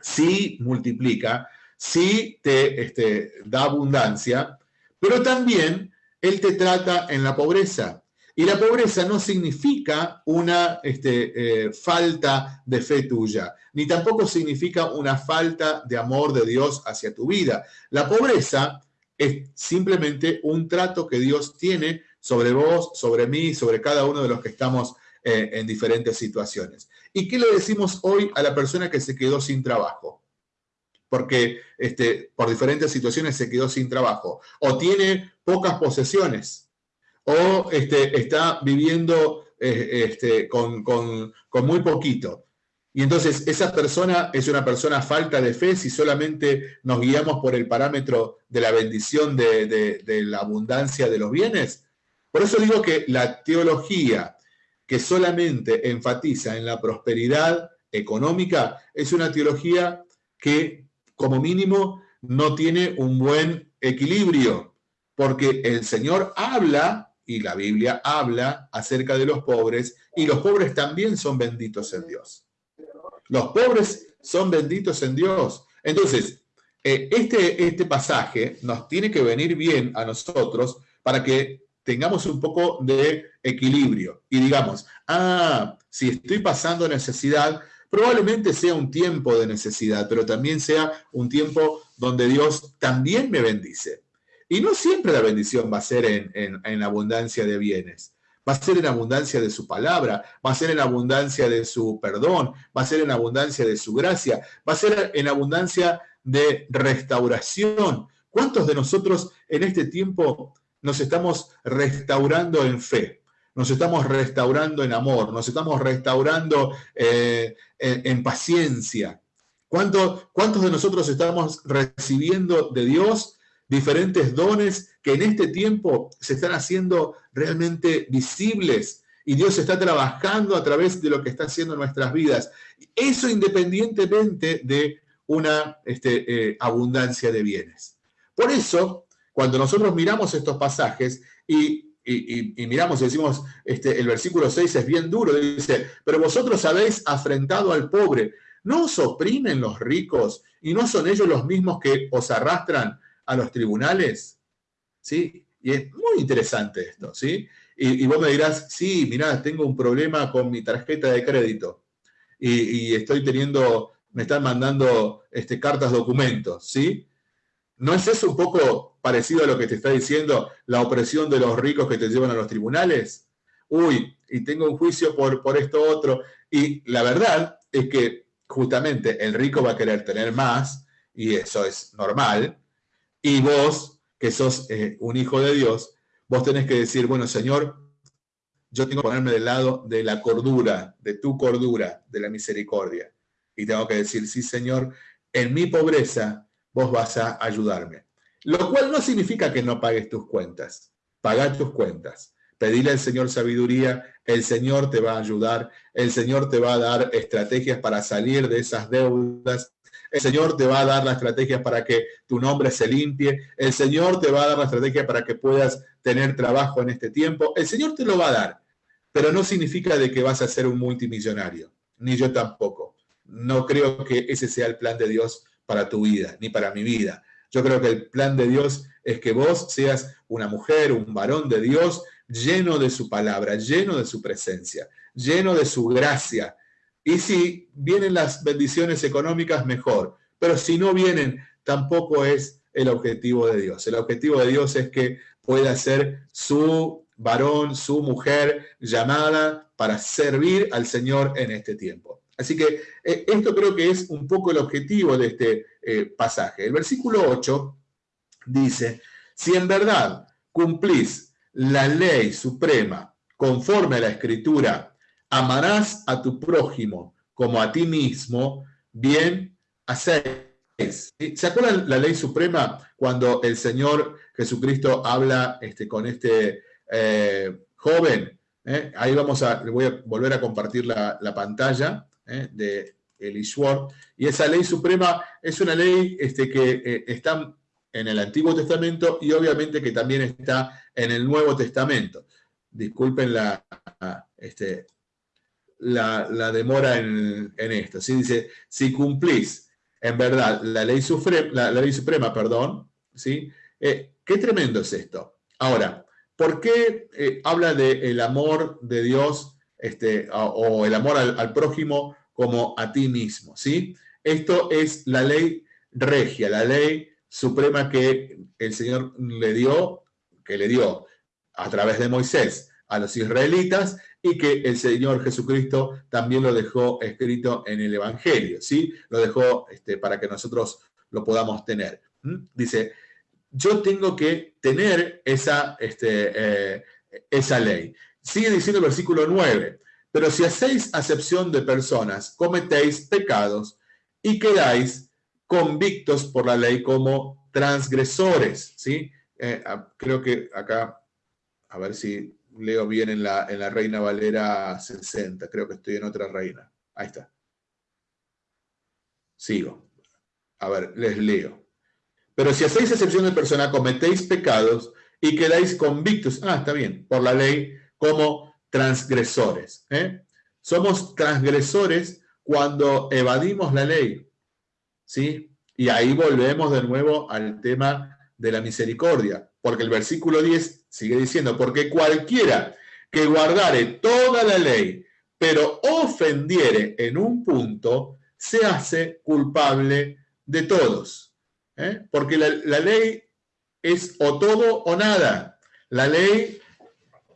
sí multiplica, sí te este, da abundancia, pero también él te trata en la pobreza. Y la pobreza no significa una este, eh, falta de fe tuya, ni tampoco significa una falta de amor de Dios hacia tu vida. La pobreza es simplemente un trato que Dios tiene sobre vos, sobre mí, sobre cada uno de los que estamos eh, en diferentes situaciones. ¿Y qué le decimos hoy a la persona que se quedó sin trabajo? porque este, por diferentes situaciones se quedó sin trabajo, o tiene pocas posesiones, o este, está viviendo eh, este, con, muy poquito. Y entonces esa persona es una persona falta de fe si solamente nos guiamos por el parámetro de la bendición de, de la abundancia de los bienes. Por eso digo que la teología que solamente enfatiza en la prosperidad económica es una teología que como mínimo, no tiene un buen equilibrio, porque el Señor habla, y la Biblia habla, acerca de los pobres, y los pobres también son benditos en Dios. Los pobres son benditos en Dios. Entonces, eh, este, este pasaje nos tiene que venir bien a nosotros para que tengamos un poco de equilibrio y digamos, ah, si estoy pasando necesidad, Probablemente sea un tiempo de necesidad, pero también sea un tiempo donde Dios también me bendice. Y no siempre la bendición va a ser en, abundancia de bienes. Va a ser en abundancia de su palabra, va a ser en abundancia de su perdón, va a ser en abundancia de su gracia, va a ser en abundancia de restauración. ¿Cuántos de nosotros en este tiempo nos estamos restaurando en fe? nos estamos restaurando en amor, nos estamos restaurando eh, en, paciencia. ¿Cuántos, ¿Cuántos de nosotros estamos recibiendo de Dios diferentes dones que en este tiempo se están haciendo realmente visibles? Y Dios está trabajando a través de lo que está haciendo en nuestras vidas. Eso independientemente de una este, eh, abundancia de bienes. Por eso, cuando nosotros miramos estos pasajes y y, miramos y decimos, este, el versículo 6 es bien duro, dice, pero vosotros habéis afrentado al pobre, ¿no os oprimen los ricos y no son ellos los mismos que os arrastran a los tribunales? ¿Sí? Y es muy interesante esto, ¿sí? Y, vos me dirás, sí, mirá, tengo un problema con mi tarjeta de crédito y, estoy teniendo, me están mandando este, cartas, documentos, ¿sí? ¿No es eso un poco parecido a lo que te está diciendo la opresión de los ricos que te llevan a los tribunales? Uy, y tengo un juicio por, por esto otro. Y la verdad es que justamente el rico va a querer tener más, y eso es normal, y vos, que sos eh, un hijo de Dios, vos tenés que decir, bueno, Señor, yo tengo que ponerme del lado de la cordura, de tu cordura, de la misericordia. Y tengo que decir, sí, Señor, en mi pobreza vos vas a ayudarme. Lo cual no significa que no pagues tus cuentas. Paga tus cuentas. Pedile al Señor sabiduría, el Señor te va a ayudar, el Señor te va a dar estrategias para salir de esas deudas, el Señor te va a dar la estrategia para que tu nombre se limpie, el Señor te va a dar la estrategia para que puedas tener trabajo en este tiempo, el Señor te lo va a dar, pero no significa de que vas a ser un multimillonario, ni yo tampoco. No creo que ese sea el plan de Dios para tu vida, ni para mi vida. Yo creo que el plan de Dios es que vos seas una mujer, un varón de Dios, lleno de su palabra, lleno de su presencia, lleno de su gracia. Y si vienen las bendiciones económicas, mejor. Pero si no vienen, tampoco es el objetivo de Dios. El objetivo de Dios es que pueda ser su varón, su mujer llamada para servir al Señor en este tiempo. Así que eh, esto creo que es un poco el objetivo de este eh, pasaje. El versículo 8 dice, si en verdad cumplís la ley suprema conforme a la escritura, amarás a tu prójimo como a ti mismo, bien hacéis. ¿Se acuerdan la ley suprema cuando el Señor Jesucristo habla este, con este eh, joven? Ahí vamos a, voy a volver a compartir la, la pantalla. ¿eh? de Elishwar. Y esa ley suprema es una ley este, que eh, está en el Antiguo Testamento y obviamente que también está en el Nuevo Testamento. Disculpen la, este, la, demora en, esto. ¿sí? Dice, si cumplís en verdad la ley suprema, la, ley suprema perdón, ¿sí? Eh, qué tremendo es esto. Ahora, ¿por qué habla del amor de Dios este, o, el amor al, prójimo como a ti mismo, ¿sí? Esto es la ley regia, la ley suprema que el Señor le dio, que le dio a través de Moisés a los israelitas y que el Señor Jesucristo también lo dejó escrito en el Evangelio, ¿sí? Lo dejó este, para que nosotros lo podamos tener. Dice, yo tengo que tener esa, este, eh, esa ley. Sigue diciendo el versículo 9, pero si hacéis acepción de personas, cometéis pecados y quedáis convictos por la ley como transgresores, ¿sí? Eh, ah, creo que acá, a ver si leo bien en la, en la Reina Valera 60, creo que estoy en otra reina. Ahí está. Sigo. A ver, les leo. Pero si hacéis excepción de persona, cometéis pecados y quedáis convictos, ah, está bien, por la ley como transgresores. ¿eh? Somos transgresores cuando evadimos la ley. ¿sí? Y ahí volvemos de nuevo al tema de la misericordia, porque el versículo 10 sigue diciendo, porque cualquiera que guardare toda la ley, pero ofendiere en un punto, se hace culpable de todos. ¿eh? Porque la, la ley es o todo o nada. La ley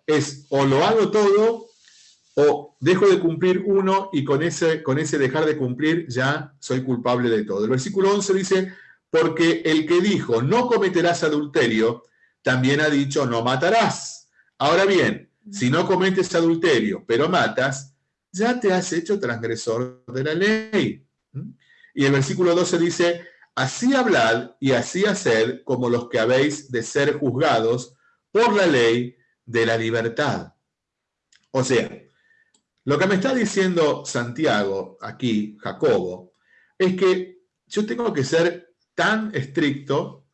es o lo hago todo o dejo de cumplir uno y con ese, con ese dejar de cumplir ya soy culpable de todo. El versículo 11 dice, porque el que dijo no cometerás adulterio, también ha dicho no matarás. Ahora bien, si no cometes adulterio, pero matas, ya te has hecho transgresor de la ley. Y el versículo 12 dice, así hablad y así haced como los que habéis de ser juzgados por la ley de la libertad. O sea, lo que me está diciendo Santiago aquí, Jacobo, es que yo tengo que ser tan estricto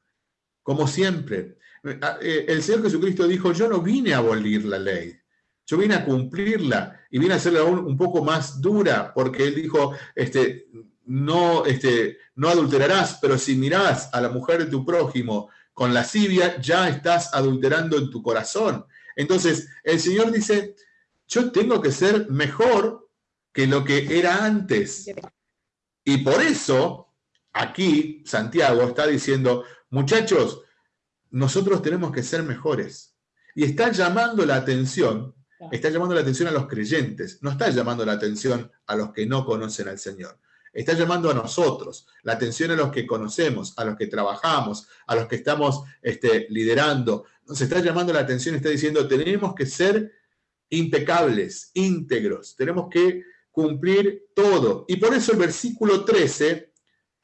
como siempre. Eh, el Señor Jesucristo dijo, yo no vine a abolir la ley, yo vine a cumplirla y vine a hacerla un poco más dura, porque Él dijo, este, no, este, no adulterarás, pero si mirás a la mujer de tu prójimo con lascivia, ya estás adulterando en tu corazón. Entonces, el Señor dice, yo tengo que ser mejor que lo que era antes. Y por eso, aquí Santiago está diciendo, muchachos, nosotros tenemos que ser mejores. Y está llamando la atención, está llamando la atención a los creyentes, no está llamando la atención a los que no conocen al Señor. Está llamando a nosotros, la atención a los que conocemos, a los que trabajamos, a los que estamos este, liderando, nos está llamando la atención, está diciendo, tenemos que ser impecables, íntegros, tenemos que cumplir todo. Y por eso el versículo 13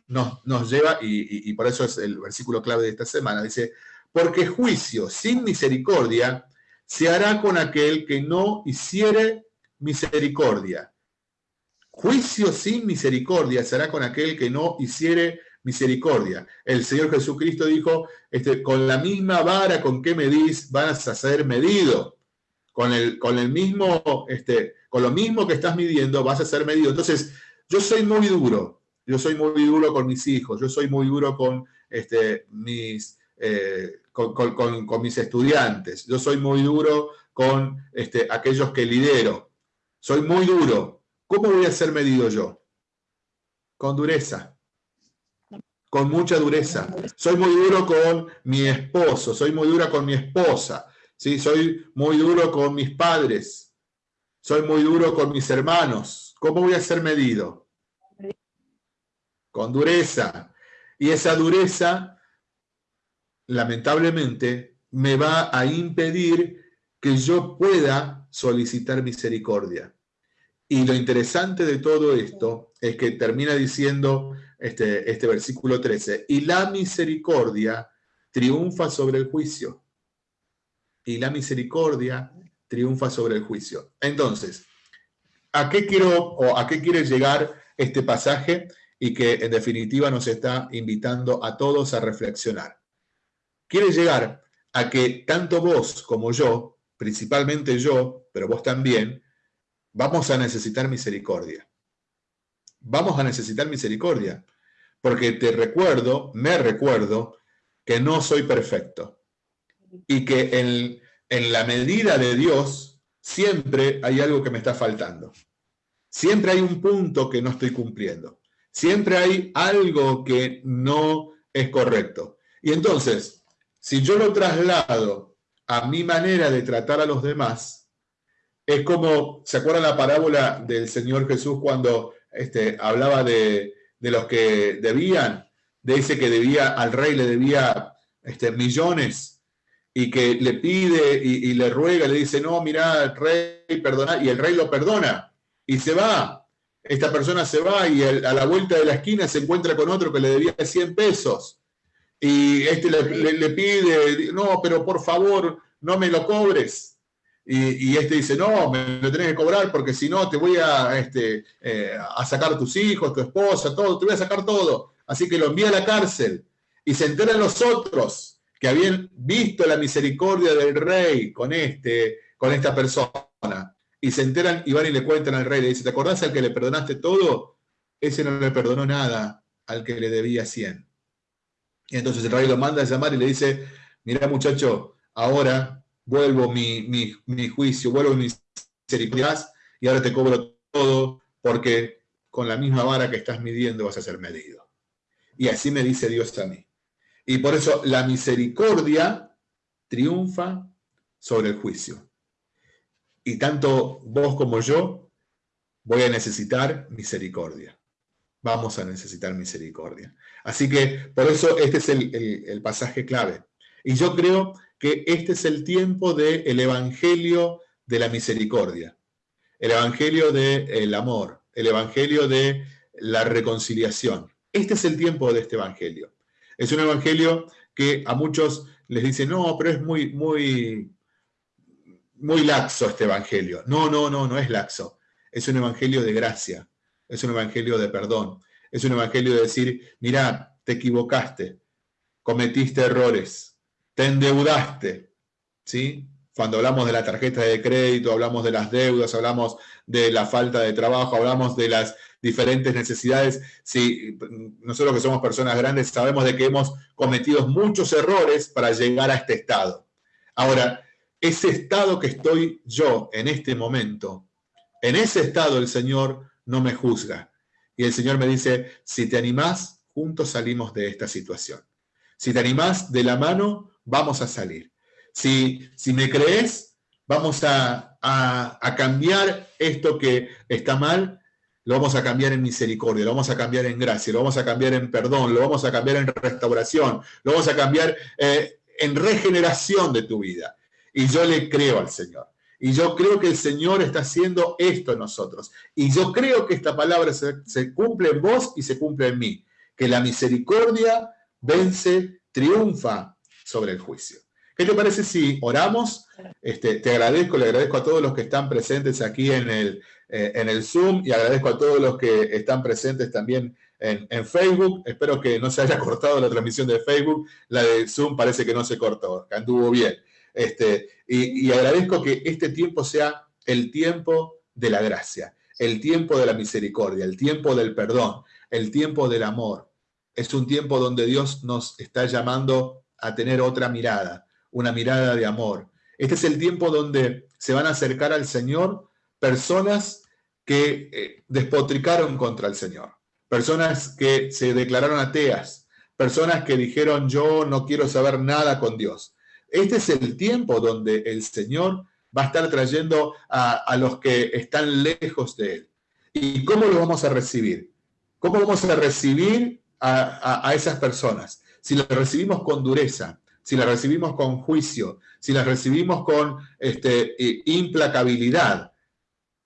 nos, nos lleva, y, y por eso es el versículo clave de esta semana, dice, porque juicio sin misericordia se hará con aquel que no hiciere misericordia. Juicio sin misericordia se hará con aquel que no hiciere misericordia. El Señor Jesucristo dijo, este, con la misma vara con que medís vas a ser medido. Con el, con el mismo, este, con lo mismo que estás midiendo vas a ser medido. Entonces, yo soy muy duro. Yo soy muy duro con mis hijos. Yo soy muy duro con este, mis, eh, con, mis estudiantes, yo soy muy duro con este, aquellos que lidero, soy muy duro. ¿Cómo voy a ser medido yo? Con dureza, con mucha dureza. Soy muy duro con mi esposo, soy muy dura con mi esposa, ¿sí? soy muy duro con mis padres, soy muy duro con mis hermanos. ¿Cómo voy a ser medido? Con dureza. Y esa dureza, lamentablemente, me va a impedir que yo pueda solicitar misericordia. Y lo interesante de todo esto es que termina diciendo este, este versículo 13, y la misericordia triunfa sobre el juicio. Y la misericordia triunfa sobre el juicio. Entonces, ¿a qué quiero o a qué quiere llegar este pasaje? Y que en definitiva nos está invitando a todos a reflexionar. Quiere llegar a que tanto vos como yo, principalmente yo, pero vos también, vamos a necesitar misericordia. Vamos a necesitar misericordia, porque te recuerdo, me recuerdo, que no soy perfecto y que en, en la medida de Dios siempre hay algo que me está faltando. Siempre hay un punto que no estoy cumpliendo. Siempre hay algo que no es correcto. Y entonces, si yo lo traslado a mi manera de tratar a los demás, es como, ¿se acuerdan la parábola del Señor Jesús cuando este, hablaba de, los que debían? Dice que debía, al rey le debía este, millones y que le pide y, le ruega, le dice, no, mira, rey, perdona, y el rey lo perdona y se va. Esta persona se va y a la vuelta de la esquina se encuentra con otro que le debía 100 pesos. Y este le, pide, no, pero por favor, no me lo cobres. Y, este dice, no, me lo tenés que cobrar porque si no te voy a, este, eh, a sacar tus hijos, tu esposa, todo, te voy a sacar todo. Así que lo envía a la cárcel. Y se enteran los otros que habían visto la misericordia del rey con, este, con esta persona. Y se enteran y van y le cuentan al rey, le dice, ¿te acordás al que le perdonaste todo? Ese no le perdonó nada al que le debía 100. Y entonces el rey lo manda a llamar y le dice, mira muchacho, ahora vuelvo mi, mi, juicio, vuelvo mi misericordia y ahora te cobro todo porque con la misma vara que estás midiendo vas a ser medido. Y así me dice Dios a mí. Y por eso la misericordia triunfa sobre el juicio. Y tanto vos como yo voy a necesitar misericordia vamos a necesitar misericordia. Así que por eso este es el, pasaje clave. Y yo creo que este es el tiempo del evangelio de la misericordia, el evangelio del amor, el evangelio de la reconciliación. Este es el tiempo de este evangelio. Es un evangelio que a muchos les dice, no, pero es muy, muy, muy laxo este evangelio. No, no, no, no es laxo. Es un evangelio de gracia, es un evangelio de perdón, es un evangelio de decir, mira, te equivocaste, cometiste errores, te endeudaste, ¿sí? Cuando hablamos de la tarjeta de crédito, hablamos de las deudas, hablamos de la falta de trabajo, hablamos de las diferentes necesidades. Si nosotros que somos personas grandes sabemos de que hemos cometido muchos errores para llegar a este estado. Ahora, ese estado que estoy yo en este momento, en ese estado el Señor no me juzga. Y el Señor me dice, si te animás, juntos salimos de esta situación. Si te animás de la mano, vamos a salir. Si, si me crees, vamos a, a, cambiar esto que está mal, lo vamos a cambiar en misericordia, lo vamos a cambiar en gracia, lo vamos a cambiar en perdón, lo vamos a cambiar en restauración, lo vamos a cambiar eh, en regeneración de tu vida. Y yo le creo al Señor. Y yo creo que el Señor está haciendo esto en nosotros. Y yo creo que esta palabra se, cumple en vos y se cumple en mí. Que la misericordia vence, triunfa sobre el juicio. ¿Qué te parece si oramos? Este, te agradezco, le agradezco a todos los que están presentes aquí en el, eh, en el Zoom y agradezco a todos los que están presentes también en, Facebook. Espero que no se haya [laughs] cortado la transmisión de Facebook. La de Zoom parece que no se cortó, anduvo bien. Este, y, agradezco que este tiempo sea el tiempo de la gracia, el tiempo de la misericordia, el tiempo del perdón, el tiempo del amor. Es un tiempo donde Dios nos está llamando a tener otra mirada, una mirada de amor. Este es el tiempo donde se van a acercar al Señor personas que eh, despotricaron contra el Señor, personas que se declararon ateas, personas que dijeron yo no quiero saber nada con Dios. Este es el tiempo donde el Señor va a estar trayendo a, los que están lejos de Él. ¿Y cómo lo vamos a recibir? ¿Cómo vamos a recibir a, esas personas? Si las recibimos con dureza, si las recibimos con juicio, si las recibimos con este, implacabilidad,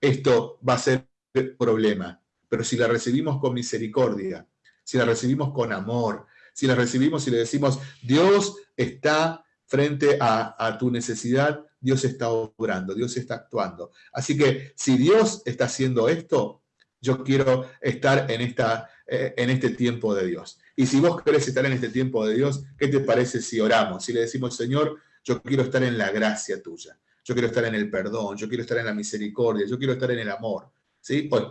esto va a ser problema. Pero si la recibimos con misericordia, si la recibimos con amor, si la recibimos y le decimos, Dios está frente a, tu necesidad, Dios está obrando, Dios está actuando. Así que si Dios está haciendo esto, yo quiero estar en, esta, eh, en este tiempo de Dios. Y si vos querés estar en este tiempo de Dios, ¿qué te parece si oramos? Si le decimos, Señor, yo quiero estar en la gracia tuya, yo quiero estar en el perdón, yo quiero estar en la misericordia, yo quiero estar en el amor. ¿Sí? Pues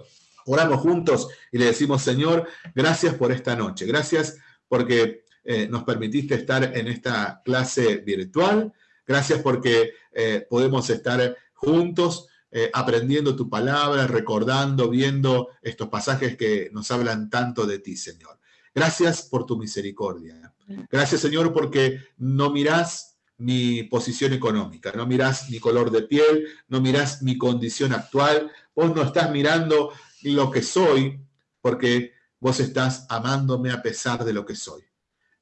oramos juntos y le decimos, Señor, gracias por esta noche, gracias porque eh, nos permitiste estar en esta clase virtual. Gracias porque eh, podemos estar juntos eh, aprendiendo tu palabra, recordando, viendo estos pasajes que nos hablan tanto de ti, Señor. Gracias por tu misericordia. Gracias, Señor, porque no mirás mi posición económica, no mirás mi color de piel, no mirás mi condición actual, vos no estás mirando lo que soy, porque vos estás amándome a pesar de lo que soy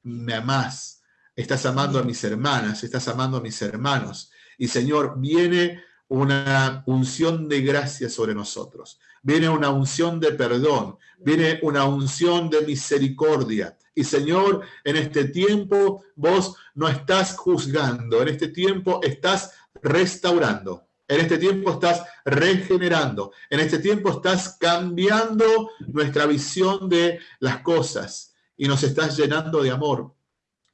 me amás, estás amando a mis hermanas, estás amando a mis hermanos. Y Señor, viene una unción de gracia sobre nosotros, viene una unción de perdón, viene una unción de misericordia. Y Señor, en este tiempo vos no estás juzgando, en este tiempo estás restaurando. En este tiempo estás regenerando. En este tiempo estás cambiando nuestra visión de las cosas y nos estás llenando de amor,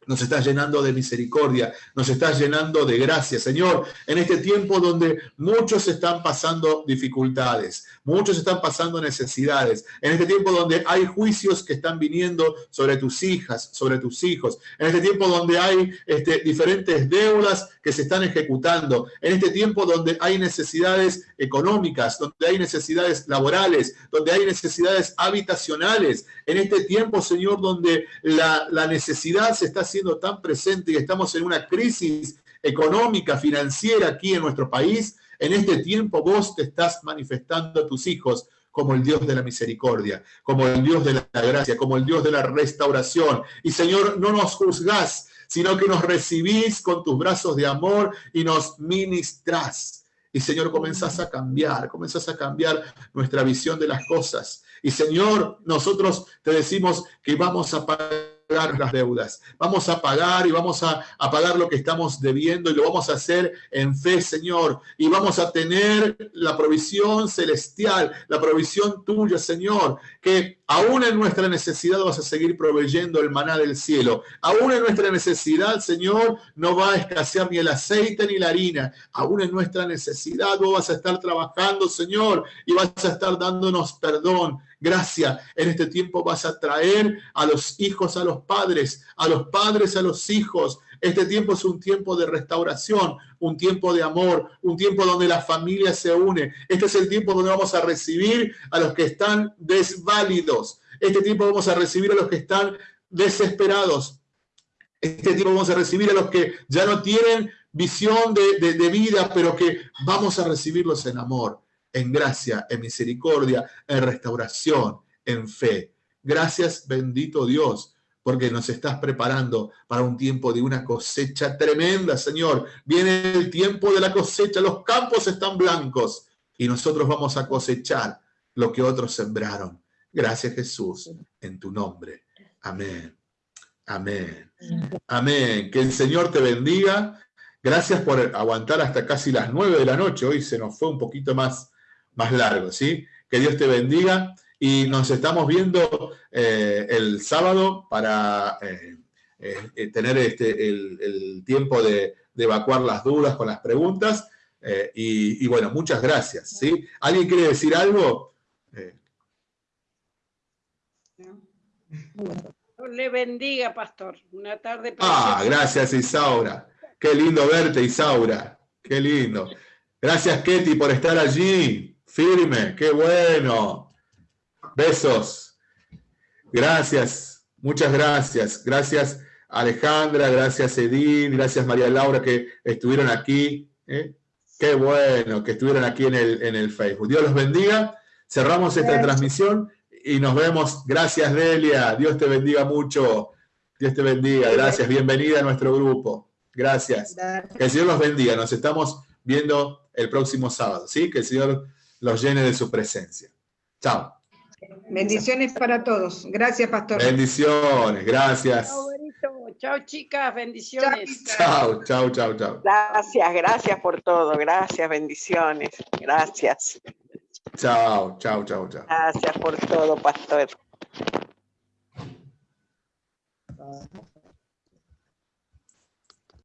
nos estás llenando de misericordia, nos estás llenando de gracia. Señor, en este tiempo donde muchos están pasando dificultades, muchos están pasando necesidades, en este tiempo donde hay juicios que están viniendo sobre tus hijas, sobre tus hijos, en este tiempo donde hay este, diferentes deudas que se están ejecutando, en este tiempo donde hay necesidades económicas, donde hay necesidades laborales, donde hay necesidades habitacionales, en este tiempo, Señor, donde la, la necesidad se está haciendo tan presente y estamos en una crisis económica, financiera aquí en nuestro país, en este tiempo vos te estás manifestando a tus hijos como el Dios de la misericordia, como el Dios de la gracia, como el Dios de la restauración. Y Señor, no nos juzgás, sino que nos recibís con tus brazos de amor y nos ministrás. Y Señor, comenzás a cambiar, comenzás a cambiar nuestra visión de las cosas. Y Señor, nosotros te decimos que vamos a las deudas. Vamos a pagar y vamos a, a, pagar lo que estamos debiendo y lo vamos a hacer en fe, Señor. Y vamos a tener la provisión celestial, la provisión tuya, Señor, que aún en nuestra necesidad vas a seguir proveyendo el maná del cielo. Aún en nuestra necesidad, Señor, no va a escasear ni el aceite ni la harina. Aún en nuestra necesidad vos vas a estar trabajando, Señor, y vas a estar dándonos perdón gracia. En este tiempo vas a traer a los hijos a los padres, a los padres a los hijos. Este tiempo es un tiempo de restauración, un tiempo de amor, un tiempo donde la familia se une. Este es el tiempo donde vamos a recibir a los que están desválidos. Este tiempo vamos a recibir a los que están desesperados. Este tiempo vamos a recibir a los que ya no tienen visión de, de vida, pero que vamos a recibirlos en amor en gracia, en misericordia, en restauración, en fe. Gracias, bendito Dios, porque nos estás preparando para un tiempo de una cosecha tremenda, Señor. Viene el tiempo de la cosecha, los campos están blancos y nosotros vamos a cosechar lo que otros sembraron. Gracias, Jesús, en tu nombre. Amén. Amén. Amén. Que el Señor te bendiga. Gracias por aguantar hasta casi las nueve de la noche. Hoy se nos fue un poquito más más largo, ¿sí? Que Dios te bendiga y nos estamos viendo eh, el sábado para eh, eh, tener este, el, tiempo de, evacuar las dudas con las preguntas. Y, y, bueno, muchas gracias, ¿sí? ¿Alguien quiere decir algo? le bendiga, pastor. Una tarde Ah, gracias, Isaura. Qué lindo verte, Isaura. Qué lindo. Gracias, Ketty, por estar allí. Firme, qué bueno. Besos. Gracias, muchas gracias. Gracias, Alejandra, gracias, Edith, gracias, María Laura, que estuvieron aquí. ¿eh? Qué bueno que estuvieron aquí en el, en el Facebook. Dios los bendiga. Cerramos esta transmisión y nos vemos. Gracias, Delia. Dios te bendiga mucho. Dios te bendiga. Gracias. Bienvenida a nuestro grupo. Gracias. Que el Señor los bendiga. Nos estamos viendo el próximo sábado. ¿sí? Que el Señor los llene de su presencia. Chao. Bendiciones para todos. Gracias, pastor. Bendiciones. Gracias. Chao, chicas. Bendiciones. Chao, chao, chao, chao. Gracias, gracias por todo. Gracias, bendiciones. Gracias. Chao, chao, chao, chao. Gracias por todo, pastor.